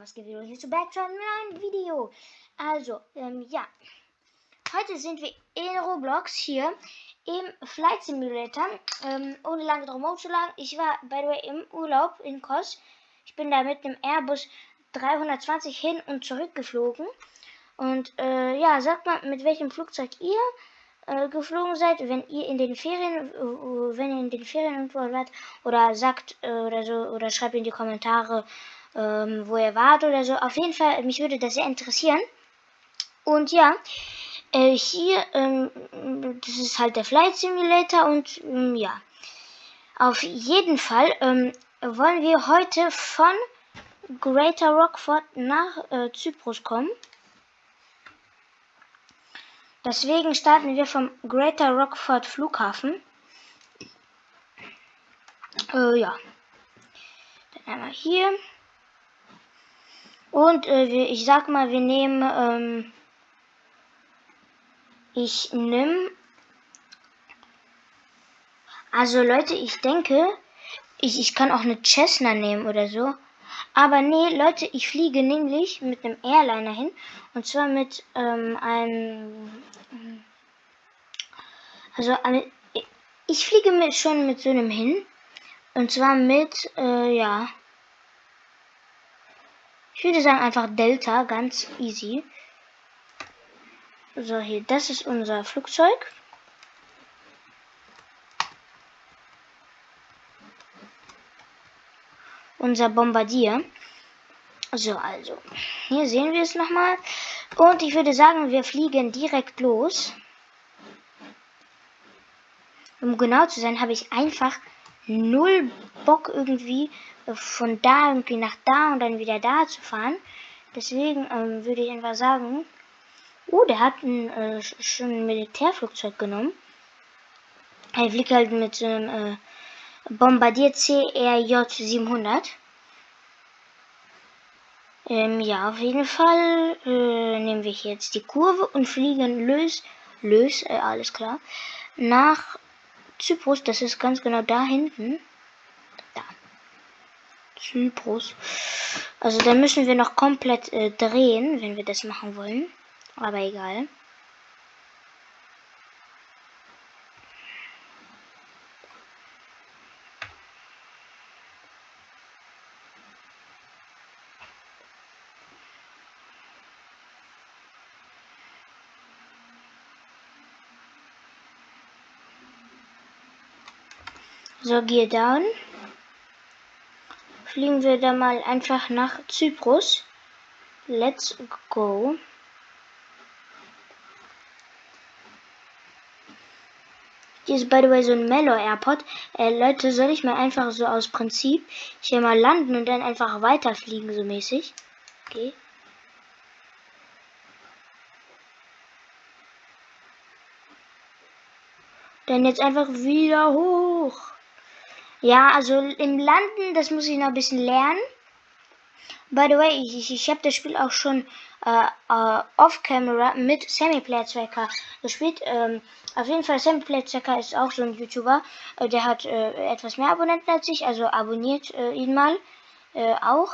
was wieder hier zu Backtrack mit einem Video. Also, ähm, ja. Heute sind wir in Roblox hier im Flight Simulator. Ähm, ohne lange drum zu lang. Ich war, by the way, im Urlaub in Kos. Ich bin da mit einem Airbus 320 hin und zurück geflogen. Und äh, ja, sagt mal, mit welchem Flugzeug ihr äh, geflogen seid, wenn ihr in den Ferien, äh, wenn ihr in den Ferien irgendwo wart, oder sagt äh, oder so, oder schreibt in die Kommentare, ähm, wo ihr wart oder so. Auf jeden Fall, mich würde das sehr interessieren. Und ja, äh, hier, ähm, das ist halt der Flight Simulator und ähm, ja, auf jeden Fall ähm, wollen wir heute von Greater Rockford nach äh, Zyprus kommen. Deswegen starten wir vom Greater Rockford Flughafen. Äh, ja. Dann einmal hier. Und äh, ich sag mal, wir nehmen, ähm, ich nehme, also Leute, ich denke, ich, ich kann auch eine Cessna nehmen oder so. Aber nee, Leute, ich fliege nämlich mit einem Airliner hin. Und zwar mit ähm, einem, also ich fliege mit, schon mit so einem hin. Und zwar mit, äh, ja, ich würde sagen einfach Delta, ganz easy. So, hier, das ist unser Flugzeug. Unser Bombardier. So, also, hier sehen wir es nochmal. Und ich würde sagen, wir fliegen direkt los. Um genau zu sein, habe ich einfach null Bock irgendwie von da irgendwie nach da und dann wieder da zu fahren. Deswegen ähm, würde ich einfach sagen, oh, der hat ein, äh, schon ein Militärflugzeug genommen. Er fliegt halt mit so einem äh, Bombardier CRJ 700. Ähm, ja, auf jeden Fall äh, nehmen wir jetzt die Kurve und fliegen lös, lös, äh, alles klar, nach Zyprus. Das ist ganz genau da hinten. Zyprus. Also da müssen wir noch komplett äh, drehen, wenn wir das machen wollen. Aber egal. So, gehe down fliegen wir da mal einfach nach Zyprus. Let's go. Hier ist by the way so ein Mellow Airport. Äh, Leute, soll ich mal einfach so aus Prinzip hier mal landen und dann einfach weiterfliegen, so mäßig? Okay. Dann jetzt einfach wieder hoch. Ja, also im Landen, das muss ich noch ein bisschen lernen. By the way, ich, ich, ich habe das Spiel auch schon äh, äh, off-camera mit Sammy Player 2K gespielt. Ähm, auf jeden Fall, Sammy Player 2K ist auch so ein YouTuber. Äh, der hat äh, etwas mehr Abonnenten als ich, also abonniert äh, ihn mal äh, auch.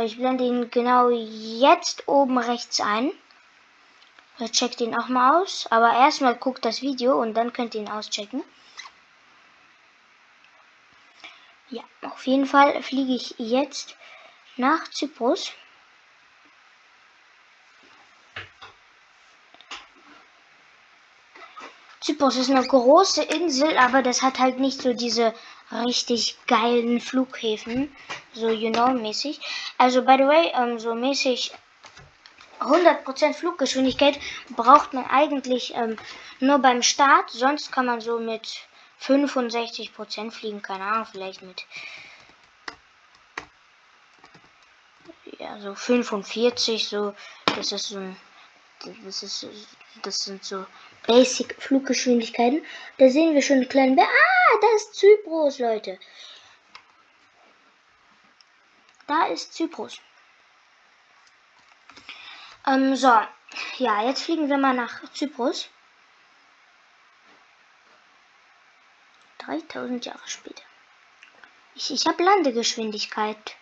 Ich blende ihn genau jetzt oben rechts ein. Checkt ihn auch mal aus. Aber erstmal guckt das Video und dann könnt ihr ihn auschecken. Ja, auf jeden Fall fliege ich jetzt nach Zyprus. Zyprus ist eine große Insel, aber das hat halt nicht so diese richtig geilen Flughäfen, so you know mäßig. Also by the way, ähm, so mäßig 100% Fluggeschwindigkeit braucht man eigentlich ähm, nur beim Start, sonst kann man so mit 65 Prozent fliegen, keine Ahnung, vielleicht mit ja so 45 so das ist so das ist das sind so Basic Fluggeschwindigkeiten. Da sehen wir schon einen kleinen Bär. Ah, da ist Zyprus, Leute. Da ist Zyprus. Ähm, so. Ja, jetzt fliegen wir mal nach Zyprus. 3000 Jahre später. Ich, ich habe Landegeschwindigkeit.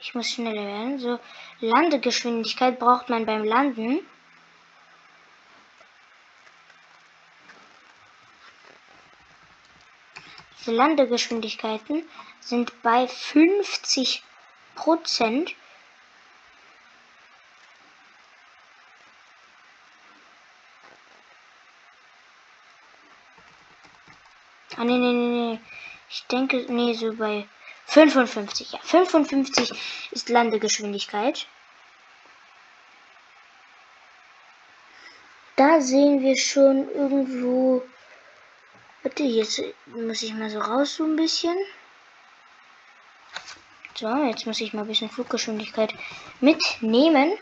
Ich muss schneller werden. So, Landegeschwindigkeit braucht man beim Landen. Die Landegeschwindigkeiten sind bei 50 Prozent. Ah, nee, nee, nee, nee. Ich denke, nee, so bei 55. Ja, 55 ist Landegeschwindigkeit. Da sehen wir schon irgendwo. Warte, jetzt muss ich mal so raus so ein bisschen. So, jetzt muss ich mal ein bisschen Fluggeschwindigkeit mitnehmen.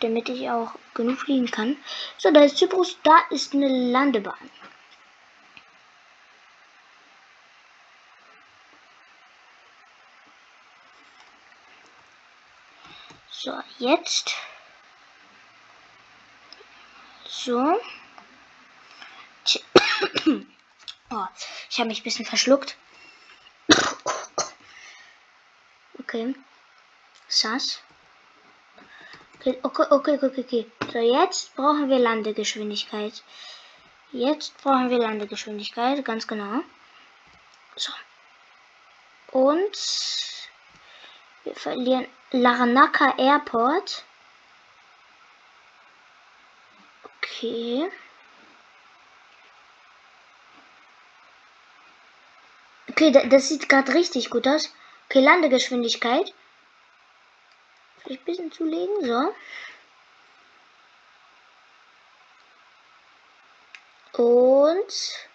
Damit ich auch genug fliegen kann. So, da ist Zyprus, da ist eine Landebahn. So, jetzt. So. Oh, ich habe mich ein bisschen verschluckt. Okay. Sass. Okay, okay, okay, okay, okay. So, jetzt brauchen wir Landegeschwindigkeit. Jetzt brauchen wir Landegeschwindigkeit, ganz genau. So. Und wir verlieren Larnaca Airport. Okay. Okay, das sieht gerade richtig gut aus. Okay, Landegeschwindigkeit. Vielleicht ein bisschen zulegen, so. Und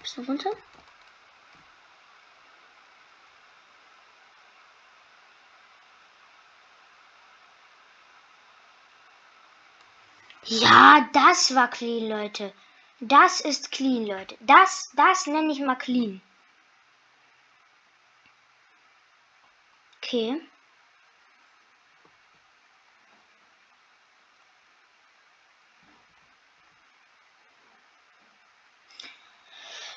bisschen runter. Ja, das war clean, Leute. Das ist clean, Leute. Das, das nenne ich mal clean. Okay.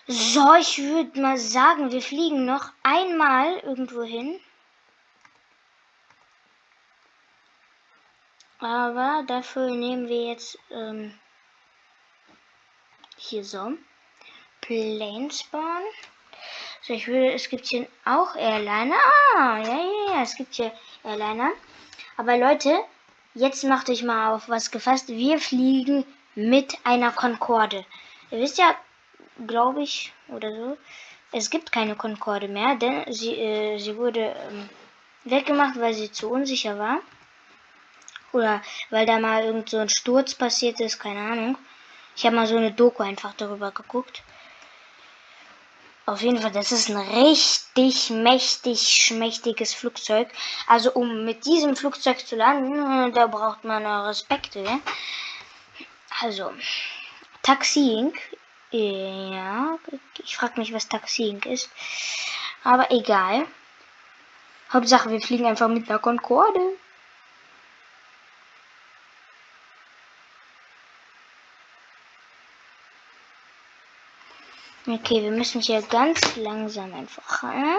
So, ich würde mal sagen, wir fliegen noch einmal irgendwo hin. Aber dafür nehmen wir jetzt ähm, hier so Planespawn. So, ich würde, es gibt hier auch Airliner. Ah, ja, ja, ja, es gibt hier Airliner. Aber Leute, jetzt macht euch mal auf was gefasst. Wir fliegen mit einer Concorde. Ihr wisst ja, glaube ich, oder so, es gibt keine Concorde mehr, denn sie, äh, sie wurde ähm, weggemacht, weil sie zu unsicher war. Oder weil da mal irgend so ein Sturz passiert ist, keine Ahnung. Ich habe mal so eine Doku einfach darüber geguckt. Auf jeden Fall, das ist ein richtig mächtig, schmächtiges Flugzeug. Also um mit diesem Flugzeug zu landen, da braucht man Respekt. Ja? Also, Taxiing. Ja, ich frage mich, was Taxiing ist. Aber egal. Hauptsache, wir fliegen einfach mit einer Concorde. Okay, wir müssen hier ganz langsam einfach. Äh?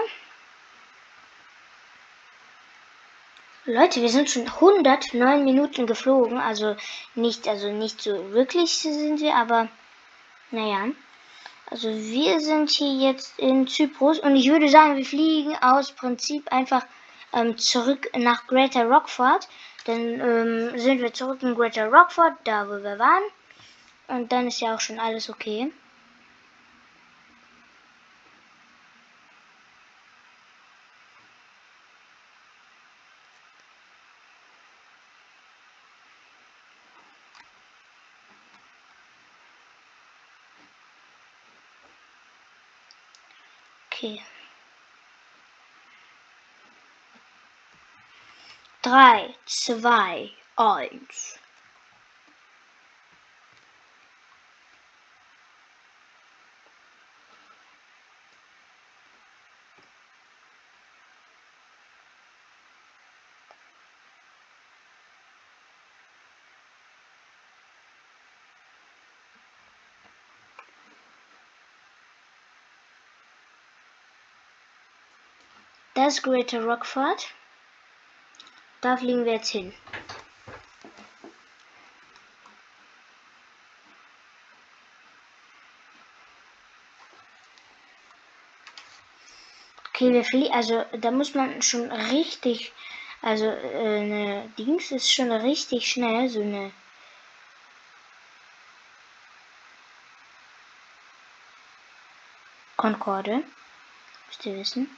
Leute, wir sind schon 109 Minuten geflogen, also nicht, also nicht so wirklich sind wir, aber naja. Also wir sind hier jetzt in Zyprus und ich würde sagen, wir fliegen aus Prinzip einfach ähm, zurück nach Greater Rockford. Dann ähm, sind wir zurück in Greater Rockford, da wo wir waren. Und dann ist ja auch schon alles okay. Okay. Drei, zwei, eins. Das ist Greater Rockford. Da fliegen wir jetzt hin. Okay, wir fliegen, also da muss man schon richtig, also äh, eine Dings ist schon richtig schnell, so eine Concorde, müsst ihr wissen.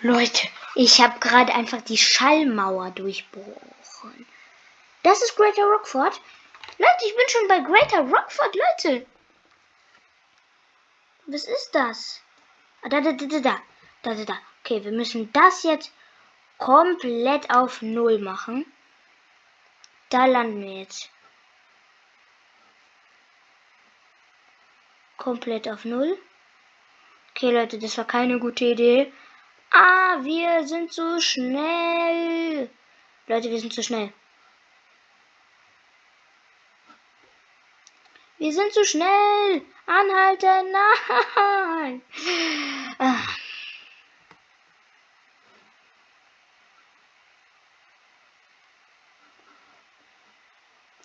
Leute, ich habe gerade einfach die Schallmauer durchbrochen. Das ist Greater Rockford. Leute, ich bin schon bei Greater Rockford, Leute. Was ist das? Da, da, da, da, da. Da, da. Okay, wir müssen das jetzt komplett auf Null machen. Da landen wir jetzt. Komplett auf Null. Okay, Leute, das war keine gute Idee. Ah, wir sind zu schnell. Leute, wir sind zu schnell. Wir sind zu schnell. Anhalten. Nein. Ah.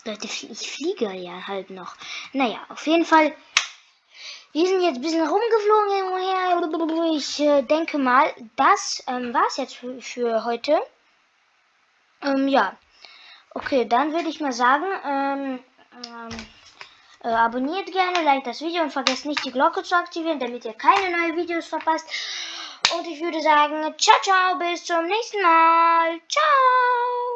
Leute, ich fliege ja halt noch. Naja, auf jeden Fall wir sind jetzt ein bisschen rumgeflogen. Ich äh, denke mal, das ähm, war es jetzt für, für heute. Ähm, ja. Okay, dann würde ich mal sagen, ähm, ähm, äh, abonniert gerne, like das Video und vergesst nicht die Glocke zu aktivieren, damit ihr keine neuen Videos verpasst. Und ich würde sagen, ciao, ciao, bis zum nächsten Mal. Ciao.